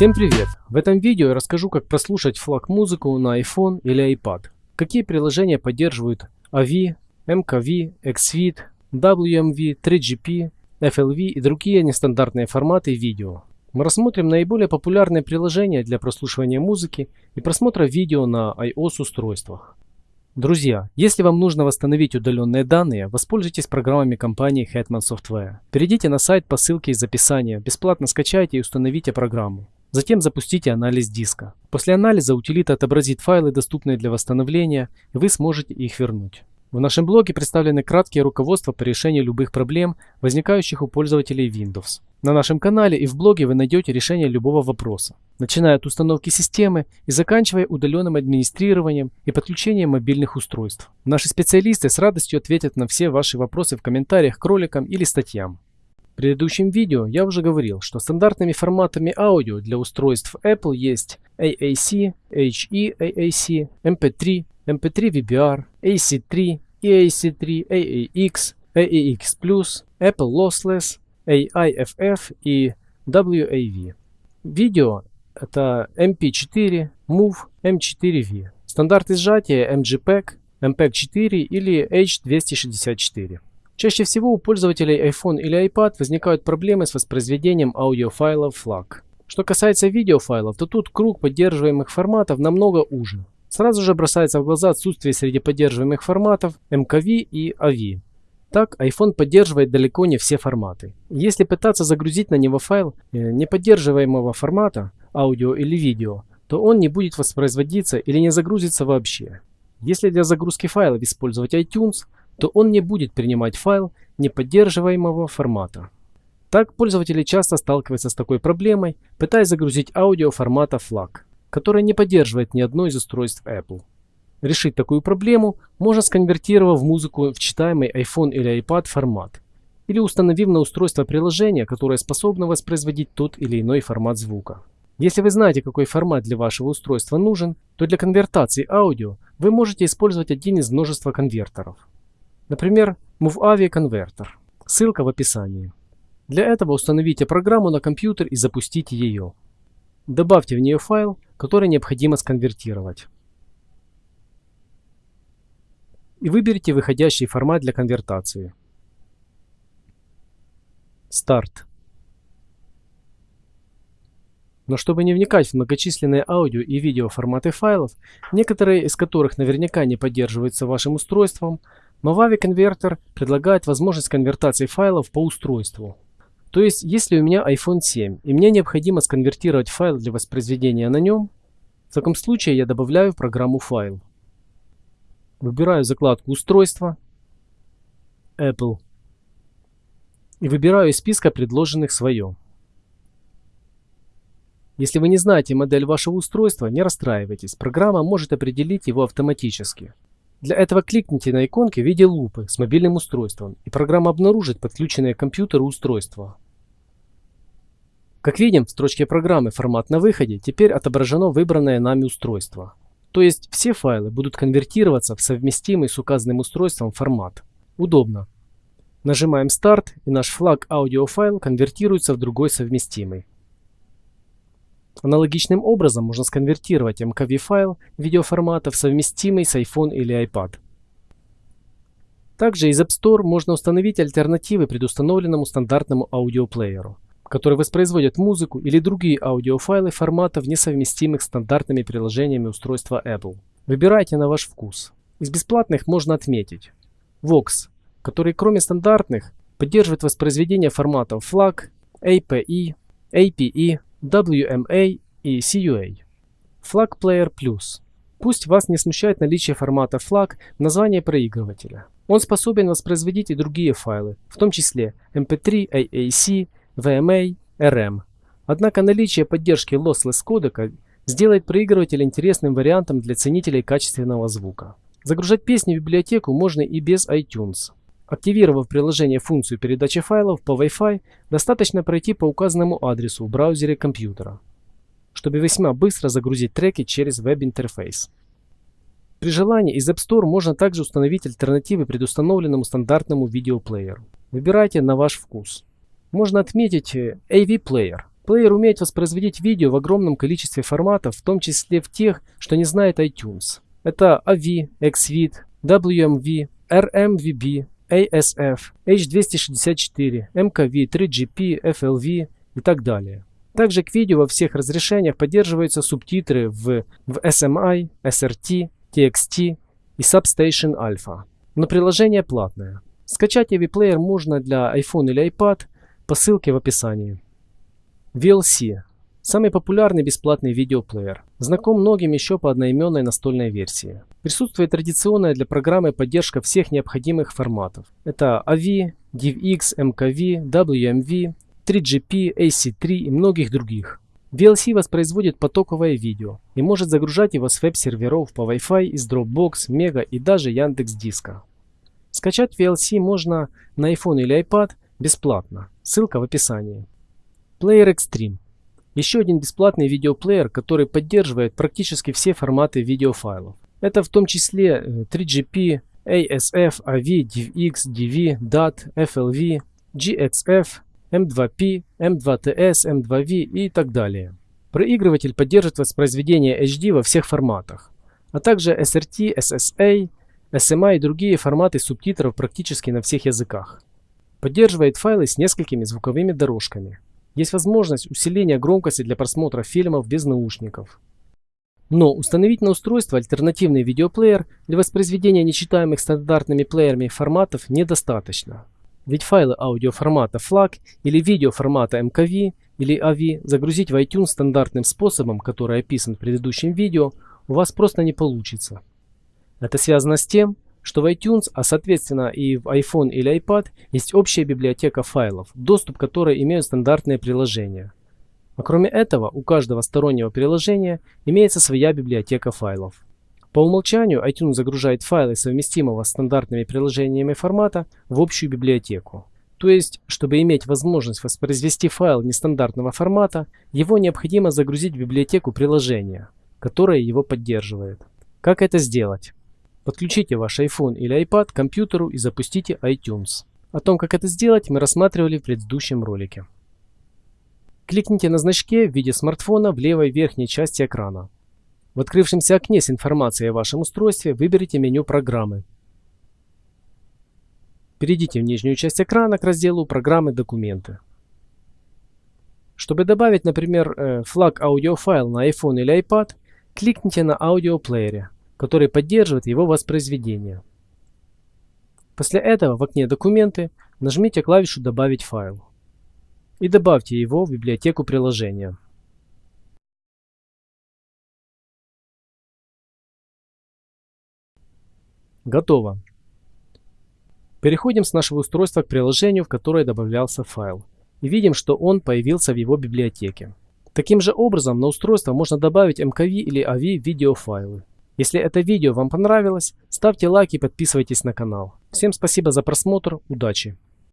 Всем привет! В этом видео я расскажу, как прослушать флаг музыку на iPhone или iPad. Какие приложения поддерживают AV, MKV, XVID, WMV, 3GP, FLV и другие нестандартные форматы видео. Мы рассмотрим наиболее популярные приложения для прослушивания музыки и просмотра видео на iOS устройствах. Друзья, если вам нужно восстановить удаленные данные, воспользуйтесь программами компании Hetman Software. Перейдите на сайт по ссылке из описания, бесплатно скачайте и установите программу. Затем запустите анализ диска. После анализа утилита отобразит файлы, доступные для восстановления, и вы сможете их вернуть. В нашем блоге представлены краткие руководства по решению любых проблем, возникающих у пользователей Windows. На нашем канале и в блоге вы найдете решение любого вопроса, начиная от установки системы и заканчивая удаленным администрированием и подключением мобильных устройств. Наши специалисты с радостью ответят на все ваши вопросы в комментариях к роликам или статьям. В предыдущем видео я уже говорил, что стандартными форматами аудио для устройств Apple есть AAC, HE-AAC, MP3, MP3 VBR, AC3, EAC3, AAX, AAX+, Apple Lossless, AIFF и WAV. Видео это MP4, MOV, M4V. Стандарты сжатия MGPEG, MPEG-4 или H264. Чаще всего у пользователей iPhone или iPad возникают проблемы с воспроизведением аудиофайлов FLAC. Что касается видеофайлов, то тут круг поддерживаемых форматов намного уже. Сразу же бросается в глаза отсутствие среди поддерживаемых форматов MKV и AV. Так, iPhone поддерживает далеко не все форматы. Если пытаться загрузить на него файл э, неподдерживаемого формата, аудио или видео, то он не будет воспроизводиться или не загрузится вообще. Если для загрузки файлов использовать iTunes, то он не будет принимать файл неподдерживаемого формата. Так пользователи часто сталкиваются с такой проблемой, пытаясь загрузить аудио формата FLAC, который не поддерживает ни одно из устройств Apple. Решить такую проблему можно сконвертировав музыку в читаемый iPhone или iPad формат, или установив на устройство приложение, которое способно воспроизводить тот или иной формат звука. Если вы знаете, какой формат для вашего устройства нужен, то для конвертации аудио вы можете использовать один из множества конвертеров. Например, MoveAvi Converter. Ссылка в описании. Для этого установите программу на компьютер и запустите ее. Добавьте в нее файл, который необходимо сконвертировать. И выберите выходящий формат для конвертации. Старт. Но чтобы не вникать в многочисленные аудио и видео форматы файлов, некоторые из которых наверняка не поддерживаются вашим устройством, Movavi конвертер предлагает возможность конвертации файлов по устройству. То есть, если у меня iPhone 7 и мне необходимо сконвертировать файл для воспроизведения на нем, в таком случае я добавляю в программу файл. Выбираю закладку устройства, Apple и выбираю из списка предложенных свое. Если вы не знаете модель вашего устройства, не расстраивайтесь, программа может определить его автоматически. Для этого кликните на иконки в виде лупы с мобильным устройством, и программа обнаружит подключенное к компьютеру устройство. Как видим, в строчке программы «Формат на выходе» теперь отображено выбранное нами устройство. То есть все файлы будут конвертироваться в совместимый с указанным устройством формат. Удобно. Нажимаем «Старт» и наш флаг аудиофайл конвертируется в другой совместимый. Аналогичным образом можно сконвертировать MKV файл видеоформата в совместимый с iPhone или iPad. Также из App Store можно установить альтернативы предустановленному стандартному аудиоплееру, который воспроизводит музыку или другие аудиофайлы форматов, несовместимых с стандартными приложениями устройства Apple. Выбирайте на ваш вкус. Из бесплатных можно отметить Vox, который кроме стандартных поддерживает воспроизведение форматов FLAC, API, APE, WMA и CUA. Flag Player Plus. Пусть вас не смущает наличие формата FLAC в названии проигрывателя. Он способен воспроизводить и другие файлы, в том числе MP3, AAC, VMA, RM. Однако наличие поддержки lossless кодека сделает проигрыватель интересным вариантом для ценителей качественного звука. Загружать песни в библиотеку можно и без iTunes. Активировав приложение функцию передачи файлов по Wi-Fi, достаточно пройти по указанному адресу в браузере компьютера, чтобы весьма быстро загрузить треки через веб-интерфейс. При желании из App Store можно также установить альтернативы предустановленному стандартному видеоплееру. Выбирайте на ваш вкус. Можно отметить AV Player. Плеер умеет воспроизводить видео в огромном количестве форматов, в том числе в тех, что не знает iTunes. Это AV, XVID, WMV, RMVB, ASF, H264, MKV, 3GP, FLV и так далее. Также к видео во всех разрешениях поддерживаются субтитры в, в SMI, SRT, TXT и Substation Alpha. Но приложение платное. Скачать AV Player можно для iPhone или iPad по ссылке в описании. VLC – самый популярный бесплатный видеоплеер. Знаком многим еще по одноименной настольной версии. Присутствует традиционная для программы поддержка всех необходимых форматов. Это AV, DivX, MKV, WMV, 3GP, AC3 и многих других. VLC воспроизводит потоковое видео и может загружать его с веб-серверов по Wi-Fi из Dropbox, Mega и даже Яндекс Диска. Скачать VLC можно на iPhone или iPad бесплатно. Ссылка в описании. Player Extreme. Еще один бесплатный видеоплеер, который поддерживает практически все форматы видеофайлов. Это в том числе 3GP, ASF, AV, DivX, DV, DAT, FLV, GXF, M2P, M2TS, M2V и так далее. Проигрыватель поддерживает воспроизведение HD во всех форматах, а также SRT, SSA, SMA и другие форматы субтитров практически на всех языках. Поддерживает файлы с несколькими звуковыми дорожками. Есть возможность усиления громкости для просмотра фильмов без наушников. Но установить на устройство альтернативный видеоплеер для воспроизведения нечитаемых стандартными плеерами форматов недостаточно. Ведь файлы аудиоформата FLAC или видеоформата MKV или AV загрузить в iTunes стандартным способом, который описан в предыдущем видео, у вас просто не получится. Это связано с тем, что в iTunes, а соответственно и в iPhone или iPad, есть общая библиотека файлов, доступ к которой имеют стандартные приложения. А кроме этого, у каждого стороннего приложения имеется своя библиотека файлов. По умолчанию iTunes загружает файлы совместимого с стандартными приложениями формата в общую библиотеку. То есть, чтобы иметь возможность воспроизвести файл нестандартного формата, его необходимо загрузить в библиотеку приложения, которое его поддерживает. Как это сделать? Подключите ваш iPhone или iPad к компьютеру и запустите iTunes. О том, как это сделать, мы рассматривали в предыдущем ролике. Кликните на значке в виде смартфона в левой верхней части экрана. В открывшемся окне с информацией о вашем устройстве выберите меню программы. Перейдите в нижнюю часть экрана к разделу «Программы. Документы». Чтобы добавить, например, э, флаг аудиофайл на iPhone или iPad, кликните на аудиоплеере, который поддерживает его воспроизведение. После этого в окне «Документы» нажмите клавишу «Добавить файл» и добавьте его в библиотеку приложения. Готово. Переходим с нашего устройства к приложению, в которое добавлялся файл. И видим, что он появился в его библиотеке. Таким же образом на устройство можно добавить MKV или AV видеофайлы. Если это видео вам понравилось, ставьте лайк и подписывайтесь на канал. Всем спасибо за просмотр, удачи!